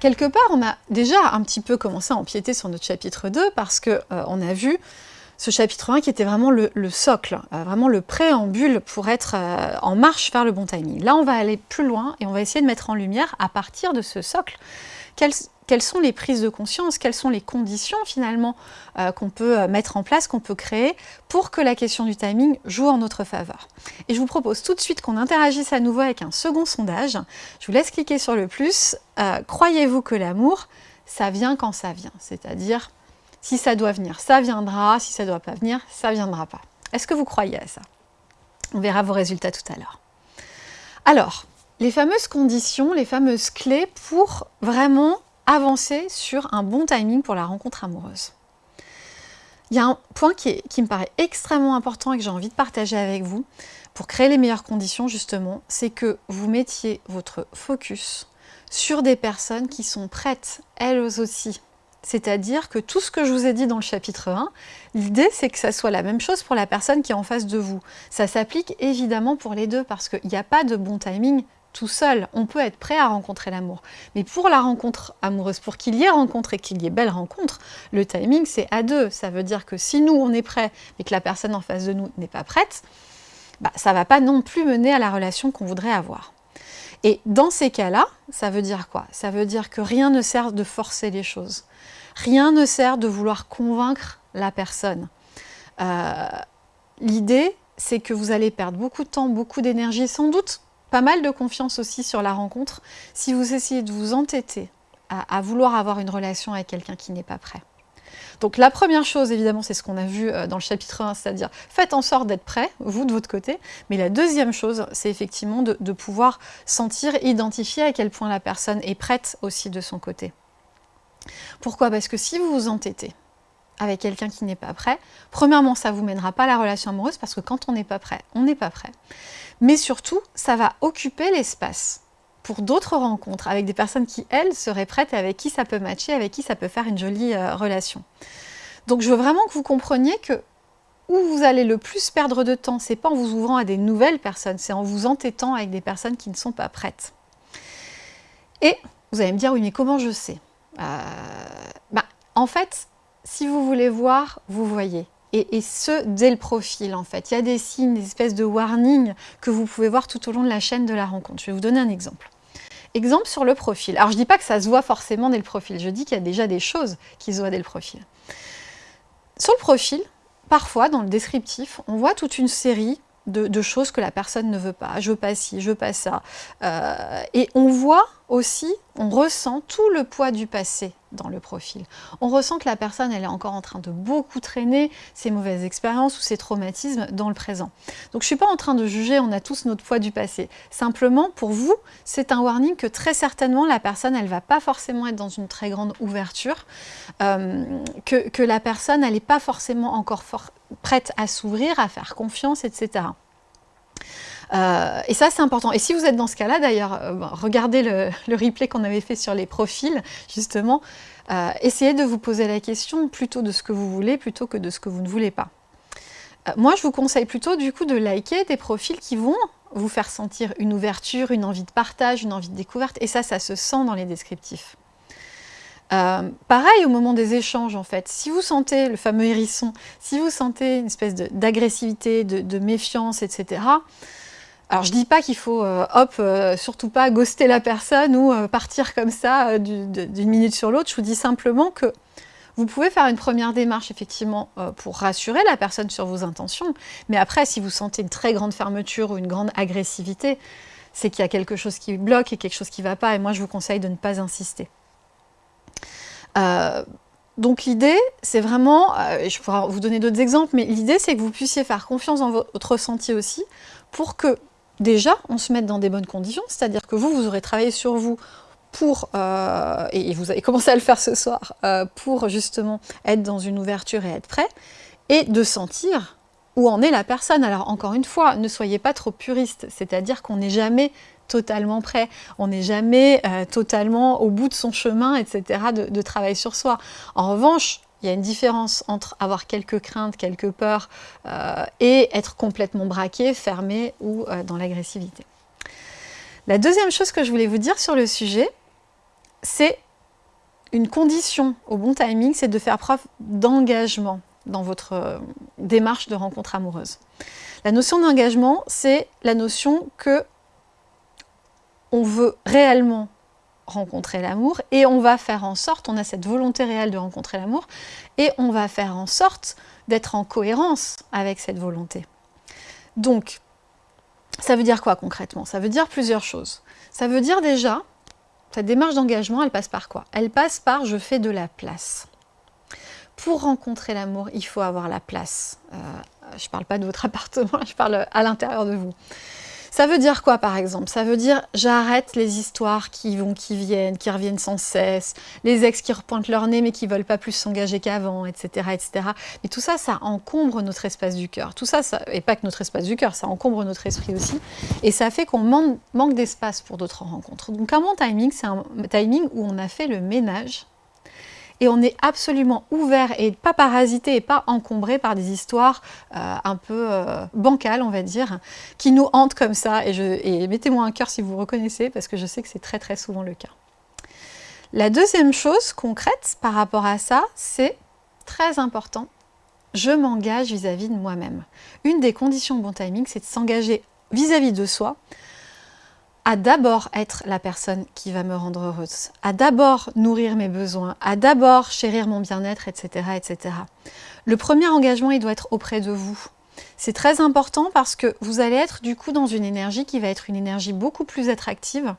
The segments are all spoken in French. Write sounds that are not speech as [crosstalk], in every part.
quelque part, on a déjà un petit peu commencé à empiéter sur notre chapitre 2 parce qu'on on a vu ce chapitre 1 qui était vraiment le, socle, vraiment le préambule pour être en marche vers le bon timing. Là, on va aller plus loin et on va essayer de mettre en lumière, à partir de ce socle, quelles, quelles sont les prises de conscience, quelles sont les conditions finalement euh, qu'on peut euh, mettre en place, qu'on peut créer pour que la question du timing joue en notre faveur. Et je vous propose tout de suite qu'on interagisse à nouveau avec un second sondage. Je vous laisse cliquer sur le plus. Euh, croyez-vous que l'amour, ça vient quand ça vient? C'est-à-dire, si ça doit venir, ça viendra, si ça ne doit pas venir, ça ne viendra pas. Est-ce que vous croyez à ça? On verra vos résultats tout à l'heure. Alors, les fameuses conditions, les fameuses clés pour vraiment avancer sur un bon timing pour la rencontre amoureuse. Il y a un point qui, me paraît extrêmement important et que j'ai envie de partager avec vous pour créer les meilleures conditions justement, c'est que vous mettiez votre focus sur des personnes qui sont prêtes, elles aussi. C'est-à-dire que tout ce que je vous ai dit dans le chapitre 1, l'idée c'est que ça soit la même chose pour la personne qui est en face de vous. Ça s'applique évidemment pour les deux parce qu'il n'y a pas de bon timing tout seul, on peut être prêt à rencontrer l'amour. Mais pour la rencontre amoureuse, pour qu'il y ait rencontre et qu'il y ait belle rencontre, le timing c'est à deux. Ça veut dire que si nous on est prêt, mais que la personne en face de nous n'est pas prête, bah, ça ne va pas non plus mener à la relation qu'on voudrait avoir. Et dans ces cas-là, ça veut dire quoi? Ça veut dire que rien ne sert de forcer les choses. Rien ne sert de vouloir convaincre la personne. Euh, l'idée, c'est que vous allez perdre beaucoup de temps, beaucoup d'énergie, sans doute pas mal de confiance aussi sur la rencontre si vous essayez de vous entêter à, vouloir avoir une relation avec quelqu'un qui n'est pas prêt. Donc la première chose, évidemment, c'est ce qu'on a vu euh, dans le chapitre 1, c'est-à-dire faites en sorte d'être prêt, vous de votre côté. Mais la deuxième chose, c'est effectivement de, de, pouvoir sentir, identifier à quel point la personne est prête aussi de son côté. Pourquoi? Parce que si vous vous entêtez avec quelqu'un qui n'est pas prêt, premièrement, ça ne vous mènera pas à la relation amoureuse parce que quand on n'est pas prêt, on n'est pas prêt mais surtout, ça va occuper l'espace pour d'autres rencontres avec des personnes qui, elles, seraient prêtes et avec qui ça peut matcher, avec qui ça peut faire une jolie euh, relation. Donc je veux vraiment que vous compreniez que où vous allez le plus perdre de temps, c'est pas en vous ouvrant à des nouvelles personnes, c'est en vous entêtant avec des personnes qui ne sont pas prêtes. Et vous allez me dire, oui, mais comment je sais? Euh, bah, En fait, si vous voulez voir, vous voyez et, ce, dès le profil en fait. Il y a des signes, des espèces de warnings que vous pouvez voir tout au long de la chaîne de la rencontre. Je vais vous donner un exemple. Exemple sur le profil. Alors je ne dis pas que ça se voit forcément dès le profil, je dis qu'il y a déjà des choses qui se voient dès le profil. Sur le profil, parfois dans le descriptif, on voit toute une série de, choses que la personne ne veut pas. Je veux pas ci, je veux pas ça. Euh, et on voit aussi, on ressent tout le poids du passé dans le profil. On ressent que la personne, elle est encore en train de beaucoup traîner ses mauvaises expériences ou ses traumatismes dans le présent. Donc je ne suis pas en train de juger, on a tous notre poids du passé. Simplement, pour vous, c'est un warning que très certainement la personne, elle ne va pas forcément être dans une très grande ouverture, euh, que, la personne, elle n'est pas forcément encore prête à s'ouvrir, à faire confiance, etc. Euh, et ça, c'est important. Et si vous êtes dans ce cas-là, d'ailleurs, euh, regardez [laughs] le, replay qu'on avait fait sur les profils, justement. Euh, essayez de vous poser la question plutôt de ce que vous voulez, plutôt que de ce que vous ne voulez pas. moi, je vous conseille plutôt, du coup, de liker des profils qui vont vous faire sentir une ouverture, une envie de partage, une envie de découverte. Et ça, ça se sent dans les descriptifs. pareil au moment des échanges en fait, si vous sentez le fameux hérisson, si vous sentez une espèce d'agressivité, de, de, méfiance, etc., alors je dis pas qu'il faut, euh, hop, euh, surtout pas ghoster la personne ou euh, partir comme ça d'une minute sur l'autre. Je vous dis simplement que vous pouvez faire une première démarche effectivement pour rassurer la personne sur vos intentions. Mais après, si vous sentez une très grande fermeture ou une grande agressivité, c'est qu'il y a quelque chose qui bloque et quelque chose qui ne va pas. Et moi, je vous conseille de ne pas insister. donc l'idée, c'est vraiment, je pourrais vous donner d'autres exemples, mais l'idée c'est que vous puissiez faire confiance dans votre ressenti aussi pour que déjà, on se met dans des bonnes conditions, c'est-à-dire que vous, vous aurez travaillé sur vous pour, euh, et vous avez [laughs] commencé à le faire ce soir, euh, pour justement être dans une ouverture et être prêt, et de sentir où en est la personne. Alors encore une fois, ne soyez pas trop puriste, c'est-à-dire qu'on n'est jamais totalement prêt, on n'est jamais euh, totalement au bout de son chemin, etc., de travail sur soi. En revanche, il y a une différence entre avoir quelques craintes, quelques peurs euh, et être complètement braqué, fermé ou euh, dans l'agressivité. La deuxième chose que je voulais vous dire sur le sujet, c'est une condition au bon timing, c'est de faire preuve d'engagement dans votre euh, démarche de rencontre amoureuse. La notion d'engagement, c'est la notion que on veut réellement rencontrer l'amour et on va faire en sorte, on a cette volonté réelle de rencontrer l'amour et on va faire en sorte d'être en cohérence avec cette volonté. Donc, ça veut dire quoi concrètement? Ça veut dire plusieurs choses. Ça veut dire déjà, cette démarche d'engagement, elle passe par quoi? Elle passe par je fais de la place. Pour rencontrer l'amour, il faut avoir la place. Euh, je ne parle pas de votre [laughs] appartement, je parle à l'intérieur de vous. Ça veut dire quoi par exemple? Ça veut dire j'arrête les histoires qui vont, qui viennent, qui reviennent sans cesse, les ex qui repointent leur nez mais qui veulent pas plus s'engager qu'avant, etc., etc. Mais tout ça, ça encombre notre espace du cœur. Tout ça, et pas que notre espace du cœur, ça encombre notre esprit aussi. Et ça fait qu'on manque d'espace pour d'autres rencontres. Donc un bon timing, c'est un timing où on a fait le ménage et on est absolument ouvert et pas parasité et pas encombré par des histoires euh, un peu euh, bancales, on va dire, qui nous hantent comme ça. Et, et mettez-moi un cœur si vous reconnaissez, parce que je sais que c'est très très souvent le cas. La deuxième chose concrète par rapport à ça, c'est très important, je m'engage vis-à-vis de moi-même. Une des conditions de bon timing, c'est de s'engager vis-à-vis de soi, à d'abord être la personne qui va me rendre heureuse, à d'abord nourrir mes besoins, à d'abord chérir mon bien-être, etc., etc. Le premier engagement, il doit être auprès de vous. C'est très important parce que vous allez être du coup dans une énergie qui va être une énergie beaucoup plus attractive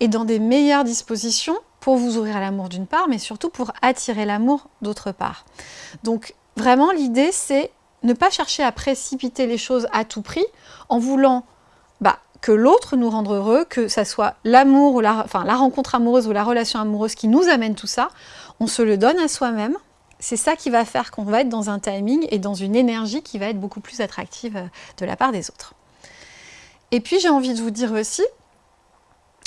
et dans des meilleures dispositions pour vous ouvrir à l'amour d'une part, mais surtout pour attirer l'amour d'autre part. Donc vraiment l'idée c'est ne pas chercher à précipiter les choses à tout prix en voulant que l'autre nous rende heureux, que ça soit l'amour ou la, enfin, la rencontre amoureuse ou la relation amoureuse qui nous amène tout ça, on se le donne à soi-même. C'est ça qui va faire qu'on va être dans un timing et dans une énergie qui va être beaucoup plus attractive euh, de la part des autres. Et puis j'ai envie de vous dire aussi,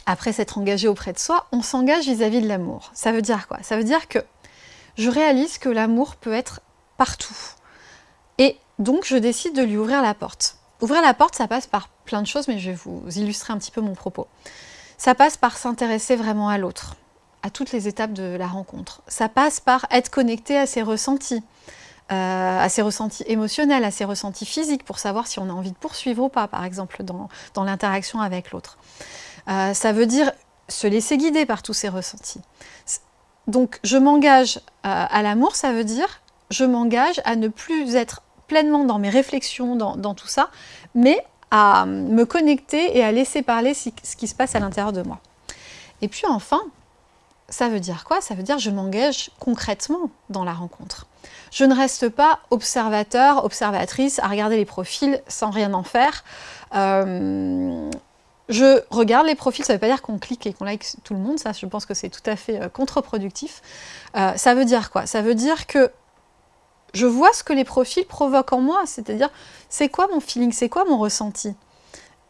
après s'être engagé auprès de soi, on s'engage vis-à-vis de l'amour. Ça veut dire quoi? Ça veut dire que je réalise que l'amour peut être partout. Et donc je décide de lui ouvrir la porte. Ouvrir la porte, ça passe par plein de choses, mais je vais vous illustrer un petit peu mon propos. Ça passe par s'intéresser vraiment à l'autre, à toutes les étapes de la rencontre. Ça passe par être connecté à ses ressentis, euh, à ses ressentis émotionnels, à ses ressentis physiques, pour savoir si on a envie de poursuivre ou pas, par exemple, dans, dans l'interaction avec l'autre. Euh, ça veut dire se laisser guider par tous ces ressentis. Donc, je m'engage euh, à l'amour, ça veut dire je m'engage à ne plus être pleinement dans mes réflexions, dans, tout ça, mais à me connecter et à laisser parler ce qui se passe à l'intérieur de moi. Et puis enfin, ça veut dire quoi? Ça veut dire je m'engage concrètement dans la rencontre. Je ne reste pas observateur, observatrice, à regarder les profils sans rien en faire. Euh, je regarde les profils, ça ne veut pas dire qu'on clique et qu'on like tout le monde, ça je pense que c'est tout à fait euh, contre-productif. Euh, ça veut dire quoi? Ça veut dire que je vois ce que les profils provoquent en moi, c'est-à-dire c'est quoi mon feeling, c'est quoi mon ressenti?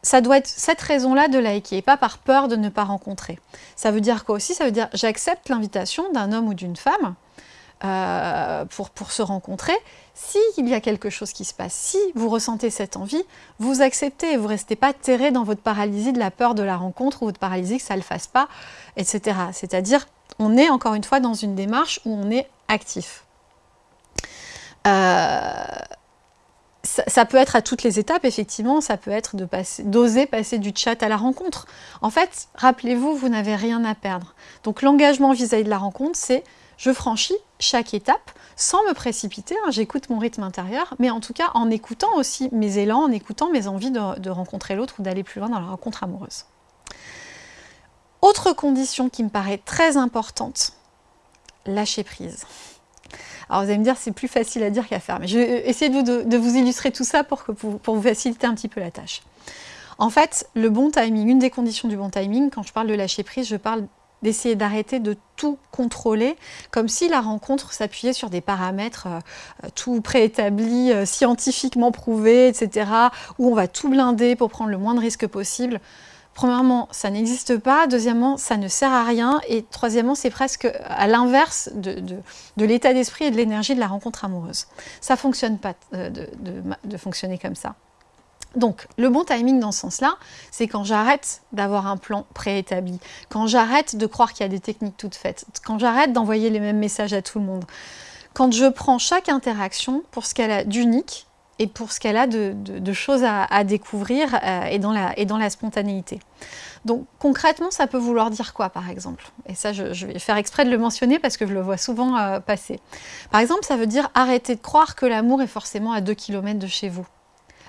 Ça doit être cette raison-là de liker, pas par peur de ne pas rencontrer. Ça veut dire quoi aussi? Ça veut dire j'accepte l'invitation d'un homme ou d'une femme euh, pour, pour se rencontrer. S'il y a quelque chose qui se passe, si vous ressentez cette envie, vous acceptez et vous ne restez pas terré dans votre paralysie de la peur de la rencontre ou votre paralysie que ça ne le fasse pas, etc. C'est-à-dire, on est encore une fois dans une démarche où on est actif. Euh, ça, peut être à toutes les étapes, effectivement, ça peut être d'oser passer, du chat à la rencontre. En fait, rappelez-vous, vous, n'avez rien à perdre. Donc l'engagement vis-à-vis de la rencontre, c'est je franchis chaque étape sans me précipiter, hein, j'écoute mon rythme intérieur, mais en tout cas en écoutant aussi mes élans, en écoutant mes envies de rencontrer l'autre ou d'aller plus loin dans la rencontre amoureuse. Autre condition qui me paraît très importante, lâcher prise. Alors vous allez me dire, c'est plus facile à dire qu'à faire, mais je vais essayer de, vous illustrer tout ça pour, que, pour, vous faciliter un petit peu la tâche. En fait, le bon timing, une des conditions du bon timing, quand je parle de lâcher prise, je parle d'essayer d'arrêter de tout contrôler, comme si la rencontre s'appuyait sur des paramètres euh, tout préétablis, euh, scientifiquement prouvés, etc., où on va tout blinder pour prendre le moins de risques possible. Premièrement, ça n'existe pas. Deuxièmement, ça ne sert à rien. Et troisièmement, c'est presque à l'inverse de, l'état d'esprit et de l'énergie de la rencontre amoureuse. Ça ne fonctionne pas euh, de, fonctionner comme ça. Donc, le bon timing dans ce sens-là, c'est quand j'arrête d'avoir un plan préétabli, quand j'arrête de croire qu'il y a des techniques toutes faites, quand j'arrête d'envoyer les mêmes messages à tout le monde, quand je prends chaque interaction pour ce qu'elle a d'unique et pour ce qu'elle a de, choses à, découvrir euh, et, dans la, spontanéité. Donc concrètement, ça peut vouloir dire quoi par exemple? Et ça, je, vais faire exprès de le mentionner parce que je le vois souvent euh, passer. Par exemple, ça veut dire arrêter de croire que l'amour est forcément à 2 km de chez vous.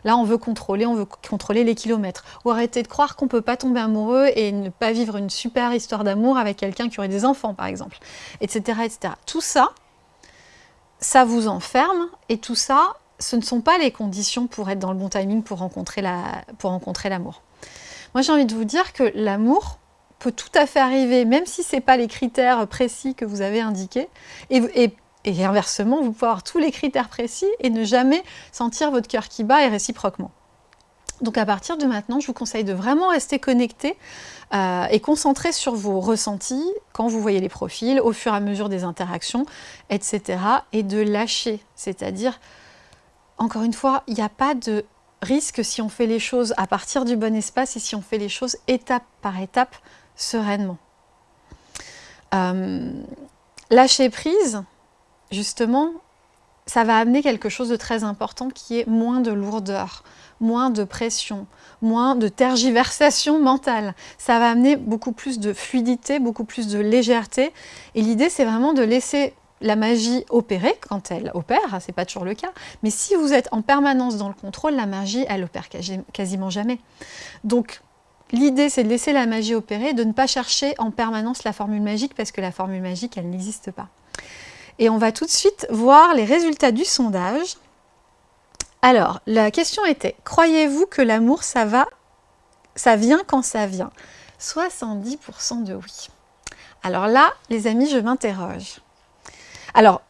Là, on veut contrôler, on veut contrôler les kilomètres. Ou arrêter de croire qu'on ne peut pas tomber amoureux et ne pas vivre une super histoire d'amour avec quelqu'un qui aurait des enfants, par exemple, etc., etc. Tout ça, ça vous enferme et tout ça, ce ne sont pas les conditions pour être dans le bon timing pour rencontrer l'amour. Moi, j'ai envie de vous dire que l'amour peut tout à fait arriver, même si ce n'est pas les critères précis que vous avez indiqués, et, inversement, vous pouvez avoir tous les critères précis et ne jamais sentir votre cœur qui bat et réciproquement. Donc à partir de maintenant, je vous conseille de vraiment rester connecté euh, et concentré sur vos ressentis quand vous voyez les profils, au fur et à mesure des interactions, etc. Et de lâcher, c'est-à-dire, encore une fois, il n'y a pas de risque si on fait les choses à partir du bon espace et si on fait les choses étape par étape, sereinement. Euh, lâcher prise, justement, ça va amener quelque chose de très important qui est moins de lourdeur, moins de pression, moins de tergiversation mentale. Ça va amener beaucoup plus de fluidité, beaucoup plus de légèreté. Et l'idée, c'est vraiment de laisser la magie opérer quand elle opère, c'est pas toujours le cas, mais si vous êtes en permanence dans le contrôle, la magie, elle opère quasiment jamais. Donc, l'idée, c'est de laisser la magie opérer, de ne pas chercher en permanence la formule magique, parce que la formule magique, elle n'existe pas. Et on va tout de suite voir les résultats du sondage. Alors, la question était, croyez-vous que l'amour, ça va, ça vient quand ça vient? 70% de oui. Alors là, les amis, je m'interroge. Alors,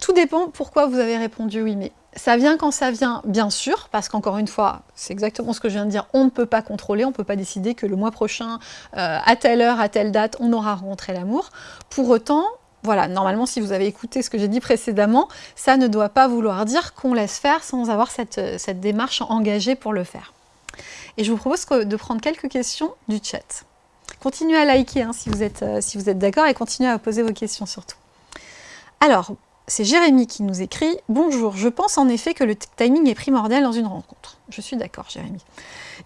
tout dépend pourquoi vous avez répondu oui, mais ça vient quand ça vient, bien sûr, parce qu'encore une fois, c'est exactement ce que je viens de dire, on ne peut pas contrôler, on ne peut pas décider que le mois prochain, euh, à telle heure, à telle date, on aura rencontré l'amour. Pour autant, voilà, normalement, si vous avez écouté ce que j'ai dit précédemment, ça ne doit pas vouloir dire qu'on laisse faire sans avoir cette, démarche engagée pour le faire. Et je vous propose de prendre quelques questions du chat. Continuez à liker hein, si vous êtes, euh, si êtes d'accord et continuez à poser vos questions surtout. Alors, c'est Jérémy qui nous écrit « Bonjour, je pense en effet que le timing est primordial dans une rencontre. » Je suis d'accord, Jérémy.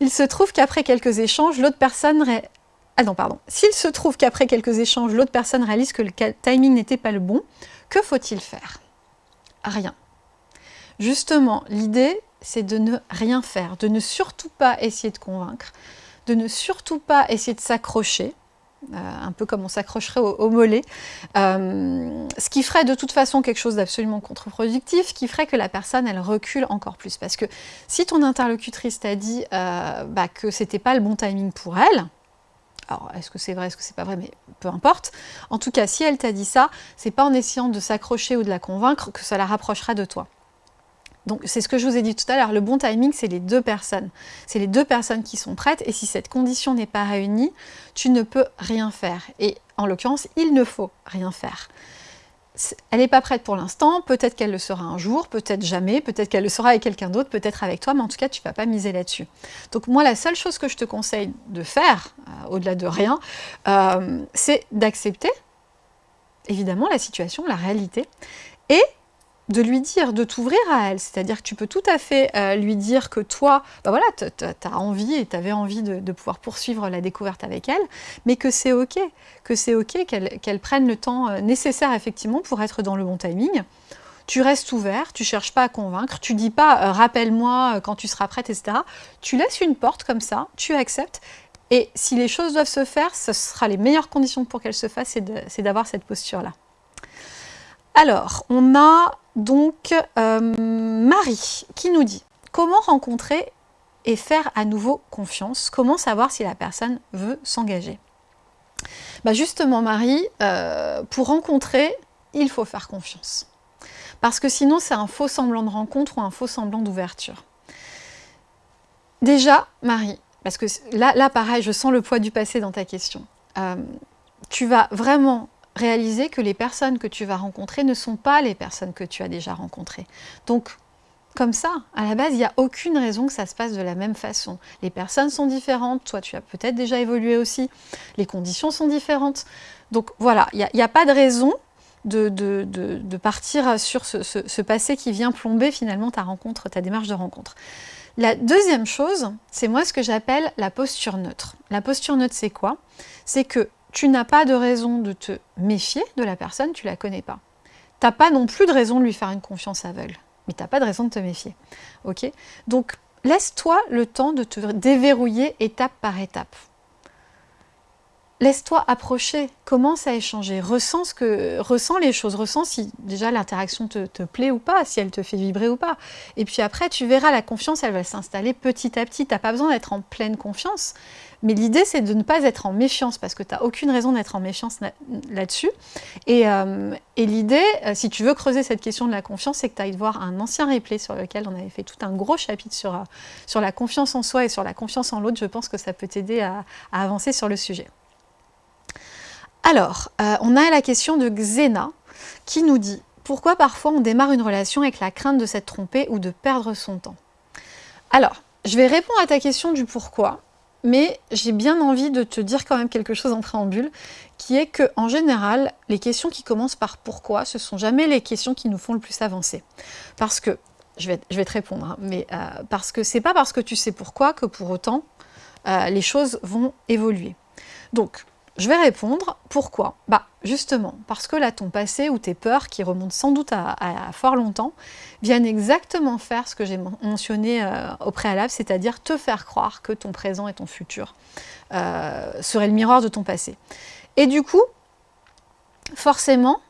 Il se trouve qu'après quelques échanges, l'autre personne... Ah. S'il se trouve qu'après quelques échanges, l'autre personne réalise que le timing n'était pas le bon, que faut-il faire? Rien. Justement, l'idée, c'est de ne rien faire, de ne surtout pas essayer de convaincre, de ne surtout pas essayer de s'accrocher, euh, un peu comme on s'accrocherait au, mollet, euh, ce qui ferait de toute façon quelque chose d'absolument contre-productif, qui ferait que la personne, elle recule encore plus. Parce que si ton interlocutrice t'a dit euh, bah, que c'était pas le bon timing pour elle, alors est-ce que c'est vrai, est-ce que c'est pas vrai, mais peu importe. En tout cas, si elle t'a dit ça, c'est pas en essayant de s'accrocher ou de la convaincre que ça la rapprochera de toi. Donc c'est ce que je vous ai dit tout à l'heure, le bon timing c'est les deux personnes. C'est les deux personnes qui sont prêtes et si cette condition n'est pas réunie, tu ne peux rien faire. Et en l'occurrence, il ne faut rien faire. Elle n'est pas prête pour l'instant, peut-être qu'elle le sera un jour, peut-être jamais, peut-être qu'elle le sera avec quelqu'un d'autre, peut-être avec toi, mais en tout cas, tu ne vas pas miser là-dessus. Donc moi, la seule chose que je te conseille de faire, euh, au-delà de rien, euh, c'est d'accepter, évidemment, la situation, la réalité, et de lui dire, de t'ouvrir à elle. C'est-à-dire que tu peux tout à fait euh, lui dire que toi, bah voilà, tu as envie et tu avais envie de, pouvoir poursuivre la découverte avec elle, mais que c'est OK, que c'est OK qu'elle prenne le temps euh, nécessaire effectivement pour être dans le bon timing. Tu restes ouvert, tu cherches pas à convaincre, tu dis pas euh, rappelle-moi quand tu seras prête, etc. Tu laisses une porte comme ça, tu acceptes, et si les choses doivent se faire, ce sera les meilleures conditions pour qu'elles se fassent, c'est d'avoir cette posture-là. Alors, on a donc euh, Marie qui nous dit « Comment rencontrer et faire à nouveau confiance? Comment savoir si la personne veut s'engager » bah Justement Marie, euh, pour rencontrer, il faut faire confiance. Parce que sinon c'est un faux semblant de rencontre ou un faux semblant d'ouverture. Déjà, Marie, parce que là, là pareil, je sens le poids du passé dans ta question. Euh, tu vas vraiment réaliser que les personnes que tu vas rencontrer ne sont pas les personnes que tu as déjà rencontrées. Donc, comme ça. À la base, il n'y a aucune raison que ça se passe de la même façon. Les personnes sont différentes, toi tu as peut-être déjà évolué aussi, les conditions sont différentes. Donc voilà, il n'y a, pas de raison de, partir sur ce, ce, passé qui vient plomber finalement ta rencontre, ta démarche de rencontre. La deuxième chose, c'est moi ce que j'appelle la posture neutre. La posture neutre, c'est quoi? C'est que tu n'as pas de raison de te méfier de la personne, tu la connais pas. Tu n'as pas non plus de raison de lui faire une confiance aveugle mais tu n'as pas de raison de te méfier. ok? Donc, laisse-toi le temps de te déverrouiller étape par étape. Laisse-toi approcher, commence à échanger, ressens, que, les choses, ressens si déjà l'interaction te, te, plaît ou pas, si elle te fait vibrer ou pas. Et puis après, tu verras, la confiance, elle va s'installer petit à petit. Tu n'as pas besoin d'être en pleine confiance, mais l'idée, c'est de ne pas être en méfiance, parce que tu n'as aucune raison d'être en méfiance là-dessus. Euh, et, l'idée, euh, si tu veux creuser cette question de la confiance, c'est que tu ailles voir un ancien replay sur lequel on avait fait tout un gros chapitre sur, euh, sur la confiance en soi et sur la confiance en l'autre. Je pense que ça peut t'aider à, avancer sur le sujet. Alors, on a la question de Xena, qui nous dit « Pourquoi parfois on démarre une relation avec la crainte de s'être trompé ou de perdre son temps ?» Alors, je vais répondre à ta question du pourquoi, mais j'ai bien envie de te dire quand même quelque chose en préambule, qui est que en général, les questions qui commencent par pourquoi, ce sont jamais les questions qui nous font le plus avancer. Parce que, je vais, te répondre, hein, mais euh, parce que c'est pas parce que tu sais pourquoi que pour autant, euh, les choses vont évoluer. Donc, je vais répondre, pourquoi? Bah justement, parce que là, ton passé ou tes peurs, qui remontent sans doute à, fort longtemps, viennent exactement faire ce que j'ai mentionné euh, au préalable, c'est-à-dire te faire croire que ton présent et ton futur euh, seraient le miroir de ton passé. Et du coup, forcément,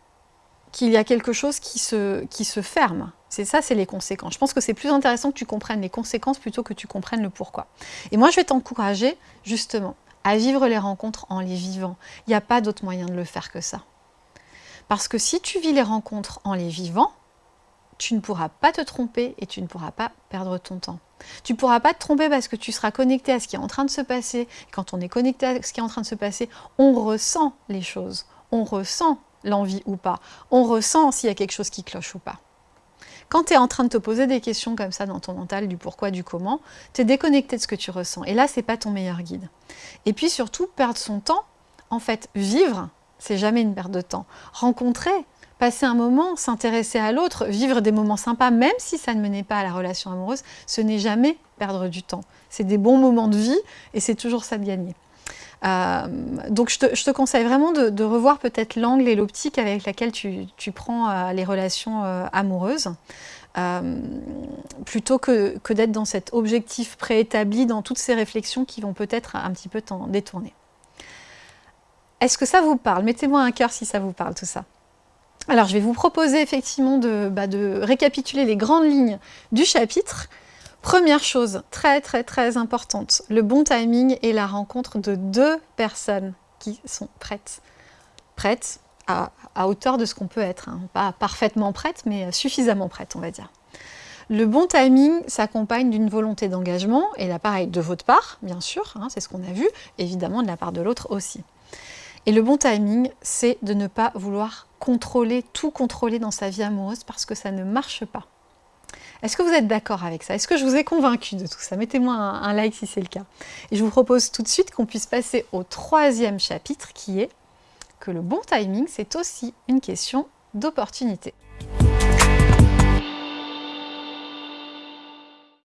qu'il y a quelque chose qui se, qui se ferme. C'est ça, c'est les conséquences. Je pense que c'est plus intéressant que tu comprennes les conséquences plutôt que tu comprennes le pourquoi. Et moi, je vais t'encourager, justement, à vivre les rencontres en les vivant. Il n'y a pas d'autre moyen de le faire que ça. Parce que si tu vis les rencontres en les vivant, tu ne pourras pas te tromper et tu ne pourras pas perdre ton temps. Tu ne pourras pas te tromper parce que tu seras connecté à ce qui est en train de se passer. Quand on est connecté à ce qui est en train de se passer, on ressent les choses. On ressent l'envie ou pas. On ressent s'il y a quelque chose qui cloche ou pas. Quand tu es en train de te poser des questions comme ça dans ton mental, du pourquoi, du comment, tu es déconnecté de ce que tu ressens. Et là, c'est pas ton meilleur guide. Et puis surtout, perdre son temps, en fait, vivre, c'est jamais une perte de temps. Rencontrer, passer un moment, s'intéresser à l'autre, vivre des moments sympas, même si ça ne menait pas à la relation amoureuse, ce n'est jamais perdre du temps. C'est des bons moments de vie et c'est toujours ça de gagner. Euh, donc je te, conseille vraiment de, revoir peut-être l'angle et l'optique avec laquelle tu, prends euh, les relations euh, amoureuses, plutôt que, d'être dans cet objectif préétabli, dans toutes ces réflexions qui vont peut-être un petit peu t'en détourner. Est-ce que ça vous parle? Mettez-moi un cœur si ça vous parle tout ça. Alors je vais vous proposer effectivement de, bah, de récapituler les grandes lignes du chapitre, Première chose, très très très importante, le bon timing et la rencontre de deux personnes qui sont prêtes. Prêtes à, hauteur de ce qu'on peut être, hein. pas parfaitement prêtes, mais suffisamment prêtes, on va dire. Le bon timing s'accompagne d'une volonté d'engagement, et là pareil, de votre part, bien sûr, hein, c'est ce qu'on a vu, évidemment de la part de l'autre aussi. Et le bon timing, c'est de ne pas vouloir contrôler, tout contrôler dans sa vie amoureuse, parce que ça ne marche pas. Est-ce que vous êtes d'accord avec ça? Est-ce que je vous ai convaincu de tout ça? Mettez-moi un, like si c'est le cas. Et je vous propose tout de suite qu'on puisse passer au troisième chapitre qui est que le bon timing, c'est aussi une question d'opportunité.